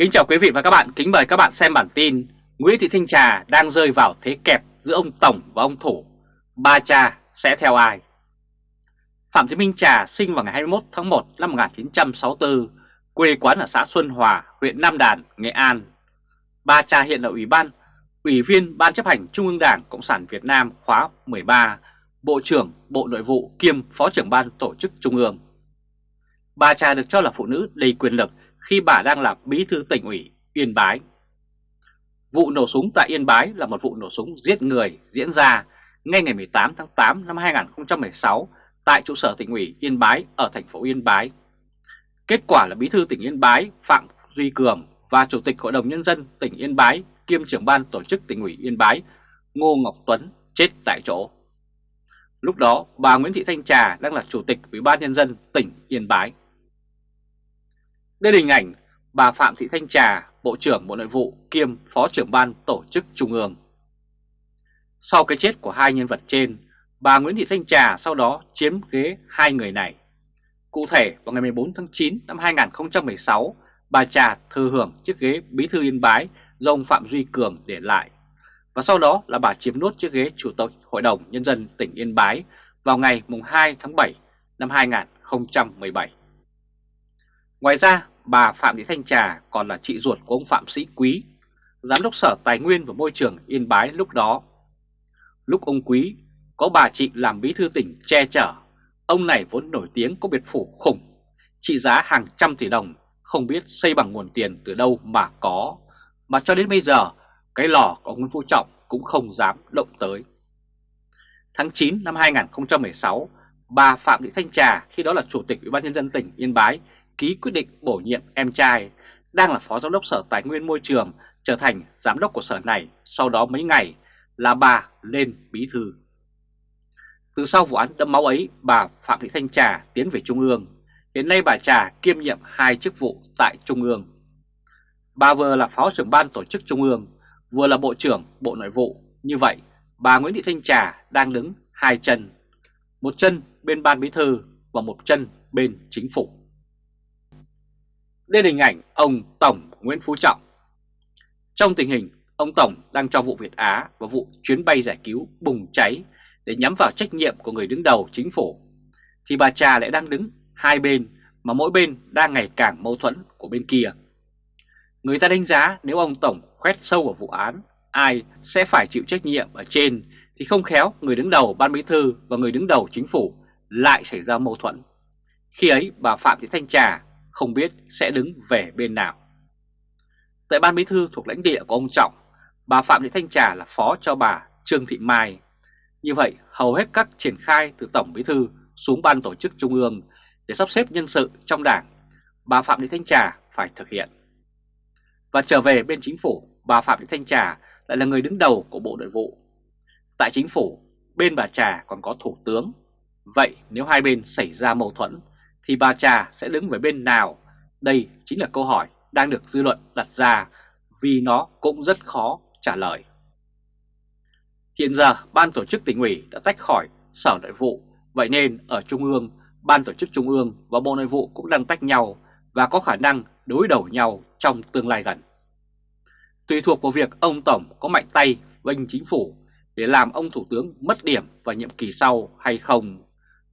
Kính chào quý vị và các bạn, kính mời các bạn xem bản tin Nguyễn Thị Thanh Trà đang rơi vào thế kẹp giữa ông Tổng và ông Thủ. Ba cha sẽ theo ai? Phạm Thị Minh Trà sinh vào ngày 21 tháng 1 năm 1964 Quê quán ở xã Xuân Hòa, huyện Nam Đàn, Nghệ An. Ba cha hiện là Ủy ban, Ủy viên Ban chấp hành Trung ương Đảng Cộng sản Việt Nam khóa 13 Bộ trưởng Bộ Nội vụ kiêm Phó trưởng Ban Tổ chức Trung ương. Ba cha được cho là phụ nữ đầy quyền lực khi bà đang là bí thư tỉnh ủy Yên Bái. Vụ nổ súng tại Yên Bái là một vụ nổ súng giết người diễn ra ngay ngày 18 tháng 8 năm 2016 tại trụ sở tỉnh ủy Yên Bái ở thành phố Yên Bái. Kết quả là bí thư tỉnh Yên Bái Phạm Duy Cường và Chủ tịch Hội đồng Nhân dân tỉnh Yên Bái kiêm trưởng ban tổ chức tỉnh ủy Yên Bái Ngô Ngọc Tuấn chết tại chỗ. Lúc đó, bà Nguyễn Thị Thanh Trà đang là Chủ tịch Ủy ban Nhân dân tỉnh Yên Bái. Đây là hình ảnh bà Phạm Thị Thanh Trà, Bộ trưởng Bộ Nội vụ kiêm Phó trưởng ban tổ chức Trung ương. Sau cái chết của hai nhân vật trên, bà Nguyễn Thị Thanh Trà sau đó chiếm ghế hai người này. Cụ thể vào ngày 14 tháng 9 năm 2016, bà Trà thừa hưởng chiếc ghế Bí thư Yên Bái do ông Phạm Duy Cường để lại. Và sau đó là bà chiếm nốt chiếc ghế Chủ tịch Hội đồng Nhân dân tỉnh Yên Bái vào ngày 2 tháng 7 năm 2017. Ngoài ra, bà Phạm Thị Thanh Trà còn là chị ruột của ông Phạm Sĩ Quý, Giám đốc Sở Tài nguyên và Môi trường Yên Bái lúc đó. Lúc ông Quý có bà chị làm bí thư tỉnh che chở, ông này vốn nổi tiếng có biệt phủ khủng, trị giá hàng trăm tỷ đồng, không biết xây bằng nguồn tiền từ đâu mà có, mà cho đến bây giờ cái lò của Nguyễn Phú Trọng cũng không dám động tới. Tháng 9 năm 2016, bà Phạm Thị Thanh Trà khi đó là Chủ tịch Ủy ban nhân dân tỉnh Yên Bái ký quyết định bổ nhiệm em trai đang là Phó Giám đốc Sở Tài nguyên Môi trường trở thành Giám đốc của sở này sau đó mấy ngày là bà lên bí thư. Từ sau vụ án đẫm máu ấy, bà Phạm Thị Thanh Trà tiến về Trung ương. Hiện nay bà Trà kiêm nhiệm hai chức vụ tại Trung ương. Bà vừa là Phó trưởng ban tổ chức Trung ương, vừa là Bộ trưởng Bộ Nội vụ. Như vậy, bà Nguyễn Thị Thanh Trà đang đứng hai chân, một chân bên ban bí thư và một chân bên chính phủ. Đây là hình ảnh ông Tổng Nguyễn Phú Trọng. Trong tình hình ông Tổng đang cho vụ Việt Á và vụ chuyến bay giải cứu bùng cháy để nhắm vào trách nhiệm của người đứng đầu chính phủ, thì bà Trà lại đang đứng hai bên mà mỗi bên đang ngày càng mâu thuẫn của bên kia. Người ta đánh giá nếu ông Tổng khoét sâu vào vụ án, ai sẽ phải chịu trách nhiệm ở trên thì không khéo người đứng đầu ban bí thư và người đứng đầu chính phủ lại xảy ra mâu thuẫn. Khi ấy bà Phạm Thị Thanh Trà không biết sẽ đứng về bên nào. Tại Ban Bí Thư thuộc lãnh địa của ông Trọng, bà Phạm Thị Thanh Trà là phó cho bà Trương Thị Mai. Như vậy, hầu hết các triển khai từ Tổng Bí Thư xuống Ban Tổ chức Trung ương để sắp xếp nhân sự trong đảng, bà Phạm Thị Thanh Trà phải thực hiện. Và trở về bên chính phủ, bà Phạm Thị Thanh Trà lại là người đứng đầu của Bộ Nội vụ. Tại chính phủ, bên bà Trà còn có Thủ tướng. Vậy nếu hai bên xảy ra mâu thuẫn thì bà Trà sẽ đứng về bên nào? Đây chính là câu hỏi đang được dư luận đặt ra vì nó cũng rất khó trả lời. Hiện giờ Ban Tổ chức tỉnh ủy đã tách khỏi Sở Nội vụ, vậy nên ở Trung ương, Ban Tổ chức Trung ương và Bộ Nội vụ cũng đang tách nhau và có khả năng đối đầu nhau trong tương lai gần. Tùy thuộc vào việc ông Tổng có mạnh tay vinh chính phủ để làm ông Thủ tướng mất điểm vào nhiệm kỳ sau hay không,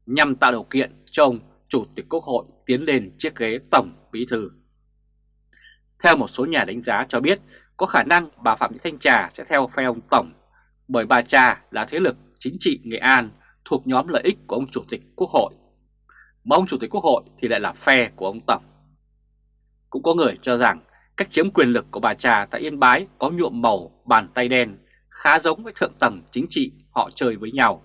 nhằm tạo điều kiện cho ông Chủ tịch Quốc hội tiến lên chiếc ghế Tổng Bí Thư. Theo một số nhà đánh giá cho biết, có khả năng bà Phạm Thị Thanh Trà sẽ theo phe ông Tổng, bởi bà Trà là thế lực chính trị Nghệ An thuộc nhóm lợi ích của ông Chủ tịch Quốc hội. Mà ông Chủ tịch Quốc hội thì lại là phe của ông Tổng. Cũng có người cho rằng cách chiếm quyền lực của bà Trà tại Yên Bái có nhuộm màu bàn tay đen, khá giống với thượng tầng chính trị họ chơi với nhau.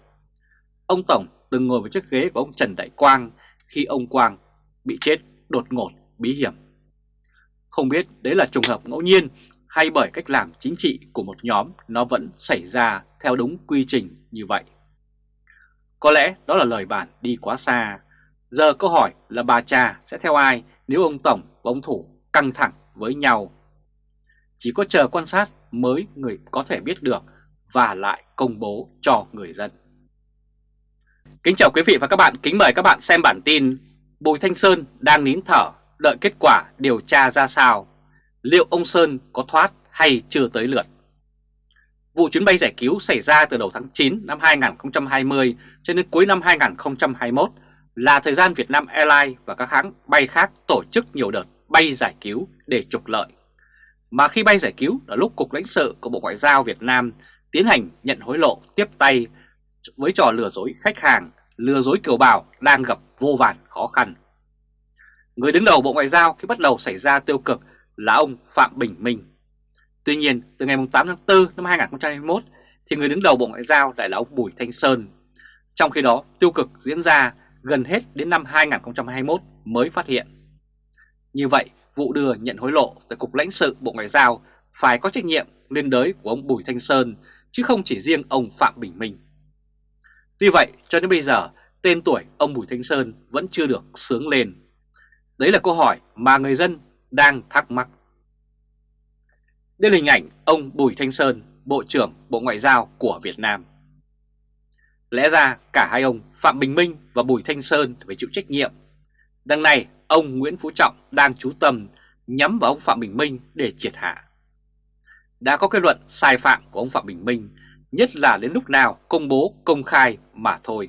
Ông Tổng từng ngồi vào chiếc ghế của ông Trần Đại Quang khi ông Quang bị chết đột ngột bí hiểm. Không biết đấy là trùng hợp ngẫu nhiên hay bởi cách làm chính trị của một nhóm nó vẫn xảy ra theo đúng quy trình như vậy. Có lẽ đó là lời bản đi quá xa. Giờ câu hỏi là bà cha sẽ theo ai nếu ông Tổng và ông Thủ căng thẳng với nhau. Chỉ có chờ quan sát mới người có thể biết được và lại công bố cho người dân. Kính chào quý vị và các bạn, kính mời các bạn xem bản tin Bùi Thanh Sơn đang nín thở, đợi kết quả điều tra ra sao. liệu ông Sơn có thoát hay chưa tới lượt. Vụ chuyến bay giải cứu xảy ra từ đầu tháng 9 năm 2020 cho đến cuối năm 2021 là thời gian Vietnam Airlines và các hãng bay khác tổ chức nhiều đợt bay giải cứu để trục lợi. Mà khi bay giải cứu là lúc Cục lãnh sự của Bộ Ngoại giao Việt Nam tiến hành nhận hối lộ tiếp tay với trò lừa dối khách hàng, lừa dối kiều bào đang gặp vô vàn khó khăn. Người đứng đầu Bộ Ngoại giao khi bắt đầu xảy ra tiêu cực là ông Phạm Bình Minh. Tuy nhiên, từ ngày 8 tháng 4 năm 2021 thì người đứng đầu Bộ Ngoại giao lại là ông Bùi Thanh Sơn. Trong khi đó, tiêu cực diễn ra gần hết đến năm 2021 mới phát hiện. Như vậy, vụ đưa nhận hối lộ tại Cục lãnh sự Bộ Ngoại giao phải có trách nhiệm liên đới của ông Bùi Thanh Sơn chứ không chỉ riêng ông Phạm Bình Minh. Tuy vậy, cho đến bây giờ, tên tuổi ông Bùi Thanh Sơn vẫn chưa được sướng lên. Đấy là câu hỏi mà người dân đang thắc mắc. Đây là hình ảnh ông Bùi Thanh Sơn, Bộ trưởng Bộ Ngoại giao của Việt Nam. Lẽ ra cả hai ông Phạm Bình Minh và Bùi Thanh Sơn phải chịu trách nhiệm. Đằng này, ông Nguyễn Phú Trọng đang chú tâm nhắm vào ông Phạm Bình Minh để triệt hạ. Đã có kết luận sai phạm của ông Phạm Bình Minh, nhất là đến lúc nào công bố công khai mà thôi.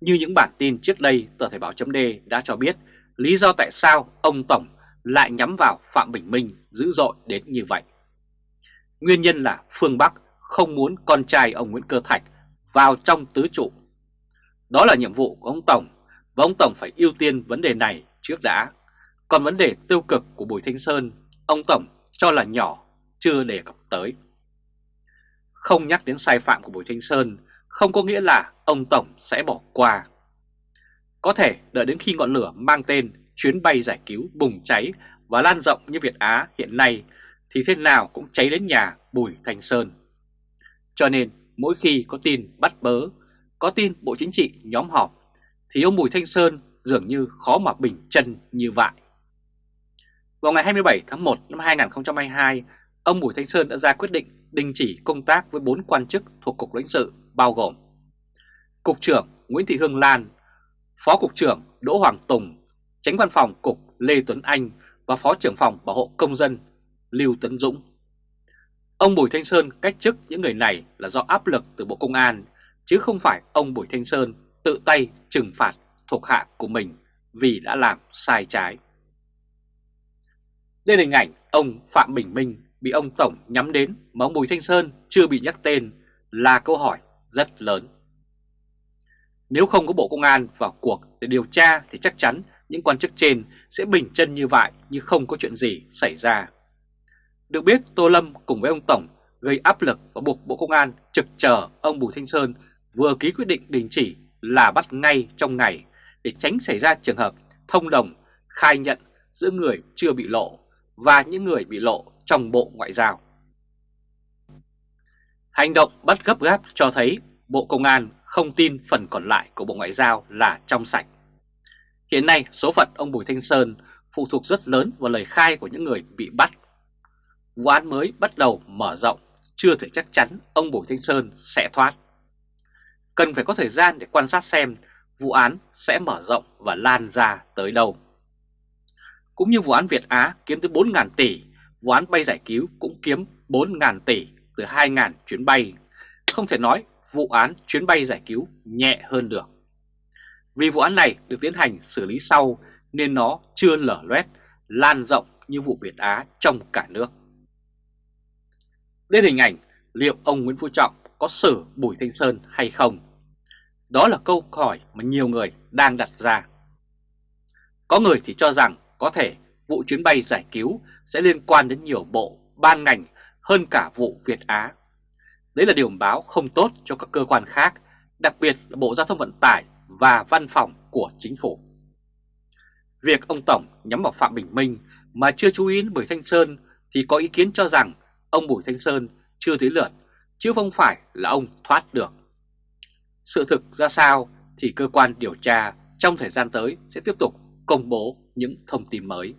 Như những bản tin trước đây, tờ Thời báo chấm đã cho biết lý do tại sao ông Tổng lại nhắm vào Phạm Bình Minh dữ dội đến như vậy. Nguyên nhân là phương Bắc không muốn con trai ông Nguyễn Cơ Thạch vào trong tứ trụ. Đó là nhiệm vụ của ông Tổng và ông Tổng phải ưu tiên vấn đề này trước đã. Còn vấn đề tiêu cực của Bùi Thanh Sơn, ông Tổng cho là nhỏ, chưa đề cập tới. Không nhắc đến sai phạm của Bùi Thanh Sơn không có nghĩa là ông Tổng sẽ bỏ qua. Có thể đợi đến khi ngọn lửa mang tên chuyến bay giải cứu bùng cháy và lan rộng như Việt Á hiện nay thì thế nào cũng cháy đến nhà Bùi Thanh Sơn. Cho nên mỗi khi có tin bắt bớ, có tin Bộ Chính trị nhóm họp thì ông Bùi Thanh Sơn dường như khó mà bình chân như vậy. Vào ngày 27 tháng 1 năm 2022, ông Bùi Thanh Sơn đã ra quyết định đình chỉ công tác với 4 quan chức thuộc Cục lãnh sự bao gồm Cục trưởng Nguyễn Thị Hương Lan, Phó Cục trưởng Đỗ Hoàng Tùng, Tránh Văn phòng Cục Lê Tuấn Anh và Phó trưởng phòng Bảo hộ Công dân Lưu Tấn Dũng. Ông Bùi Thanh Sơn cách chức những người này là do áp lực từ Bộ Công an, chứ không phải ông Bùi Thanh Sơn tự tay trừng phạt thuộc hạ của mình vì đã làm sai trái. Đây là hình ảnh ông Phạm Bình Minh bị ông Tổng nhắm đến mà ông Bùi Thanh Sơn chưa bị nhắc tên là câu hỏi rất lớn. Nếu không có Bộ Công an vào cuộc để điều tra thì chắc chắn những quan chức trên sẽ bình chân như vậy như không có chuyện gì xảy ra. Được biết, Tô Lâm cùng với ông Tổng gây áp lực và buộc Bộ Công an trực chờ ông Bùi Thanh Sơn vừa ký quyết định đình chỉ là bắt ngay trong ngày để tránh xảy ra trường hợp thông đồng, khai nhận giữa người chưa bị lộ và những người bị lộ trong Bộ Ngoại giao. Hành động bắt gấp gáp cho thấy Bộ Công an không tin phần còn lại của Bộ Ngoại giao là trong sạch. Hiện nay số phận ông Bùi Thanh Sơn phụ thuộc rất lớn vào lời khai của những người bị bắt. Vụ án mới bắt đầu mở rộng, chưa thể chắc chắn ông Bùi Thanh Sơn sẽ thoát. Cần phải có thời gian để quan sát xem vụ án sẽ mở rộng và lan ra tới đâu. Cũng như vụ án Việt Á kiếm tới 4.000 tỷ, vụ án bay giải cứu cũng kiếm 4.000 tỷ từ 2.000 chuyến bay. Không thể nói vụ án chuyến bay giải cứu nhẹ hơn được. Vì vụ án này được tiến hành xử lý sau nên nó chưa lở loét, lan rộng như vụ Việt Á trong cả nước. Đến hình ảnh liệu ông Nguyễn Phú Trọng có xử Bùi Thanh Sơn hay không? Đó là câu hỏi mà nhiều người đang đặt ra. Có người thì cho rằng có thể vụ chuyến bay giải cứu sẽ liên quan đến nhiều bộ, ban ngành hơn cả vụ Việt Á. Đấy là điều báo không tốt cho các cơ quan khác, đặc biệt là Bộ Giao thông Vận tải và văn phòng của chính phủ. Việc ông Tổng nhắm vào Phạm Bình Minh mà chưa chú ý đến Bùi Thanh Sơn thì có ý kiến cho rằng ông Bùi Thanh Sơn chưa tới lượt, chứ không phải là ông thoát được. Sự thực ra sao thì cơ quan điều tra trong thời gian tới sẽ tiếp tục công bố những thông tin mới.